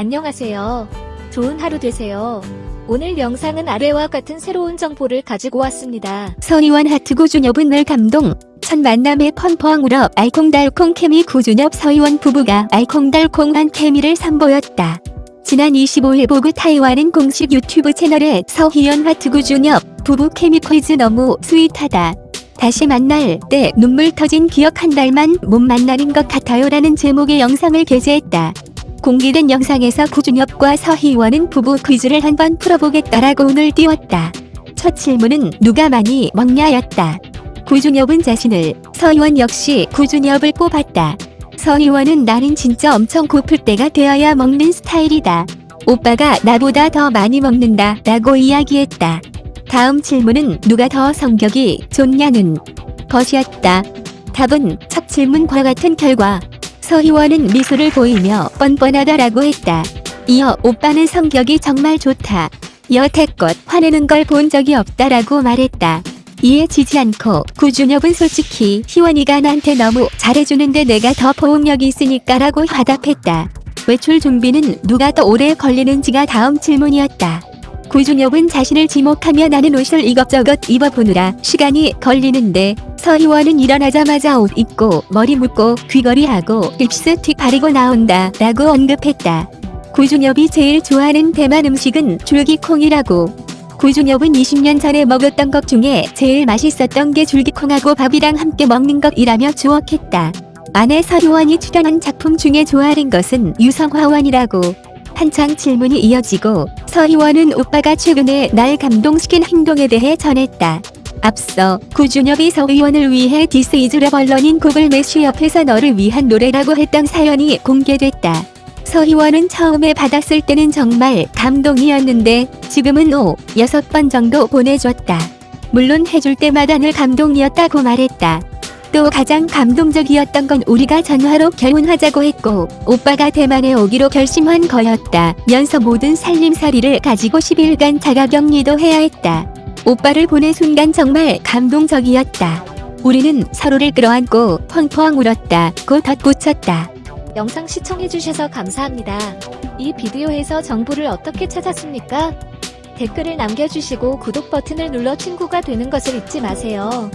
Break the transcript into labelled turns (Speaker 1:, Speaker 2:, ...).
Speaker 1: 안녕하세요. 좋은 하루 되세요. 오늘 영상은 아래와 같은 새로운 정보를 가지고 왔습니다.
Speaker 2: 서희원 하트 구준엽은 늘 감동. 첫 만남에 펑펑 울어 알콩달콩 케미 구준엽 서희원 부부가 알콩달콩한 케미를 선보였다. 지난 25일 보그 타이완은 공식 유튜브 채널에 서희원 하트 구준엽 부부 케미 퀴즈 너무 sweet하다. 다시 만날 때 눈물 터진 기억 한 달만 못 만나는 것 같아요 라는 제목의 영상을 게재했다. 공개된 영상에서 구준엽과 서희원은 부부 퀴즈를 한번 풀어보겠다라고 운을 띄웠다. 첫 질문은 누가 많이 먹냐였다. 구준엽은 자신을, 서희원 역시 구준엽을 뽑았다. 서희원은 나는 진짜 엄청 고플 때가 되어야 먹는 스타일이다. 오빠가 나보다 더 많이 먹는다 라고 이야기했다. 다음 질문은 누가 더 성격이 좋냐는 것이었다. 답은 첫 질문과 같은 결과 서희원은 미소를 보이며 뻔뻔하다라고 했다. 이어 오빠는 성격이 정말 좋다. 여태껏 화내는 걸 본 적이 없다라고 말했다. 이에 지지 않고 구준엽은 솔직히 희원이가 나한테 너무 잘해주는데 내가 더 보험력이 있으니까 라고 화답했다. 외출 준비는 누가 더 오래 걸리는지가 다음 질문이었다. 구준엽은 자신을 지목하며 나는 옷을 이것저것 입어보느라 시간이 걸리는데 서희원은 일어나자마자 옷 입고 머리 묶고 귀걸이하고 립스틱 바르고 나온다 라고 언급했다. 구준엽이 제일 좋아하는 대만 음식은 줄기콩이라고. 구준엽은 20년 전에 먹었던 것 중에 제일 맛있었던 게 줄기콩하고 밥이랑 함께 먹는 것이라며 추억했다. 아내 서희원이 출연한 작품 중에 좋아하는 것은 유성화원이라고. 한창 질문이 이어지고 서희원은 오빠가 최근에 날 감동시킨 행동에 대해 전했다. 앞서 구준엽이 서희원을 위해 This is love 언론인 구글 매슈 옆에서 너를 위한 노래라고 했던 사연이 공개됐다. 서희원은 처음에 받았을 때는 정말 감동이었는데 지금은 5, 6번 정도 보내줬다. 물론 해줄 때마다 늘 감동이었다고 말했다. 또 가장 감동적이었던 건 우리가 전화로 결혼하자고 했고 오빠가 대만에 오기로 결심한 거였다. 면서 모든 살림살이를 가지고 10일간 자가격리도 해야 했다. 오빠를 보낸 순간 정말 감동적이었다. 우리는 서로를 끌어안고 펑펑 울었다. 고 덧붙였다.
Speaker 1: 영상 시청해주셔서 감사합니다. 이 비디오에서 정보를 어떻게 찾았습니까? 댓글을 남겨주시고 구독 버튼을 눌러 친구가 되는 것을 잊지 마세요.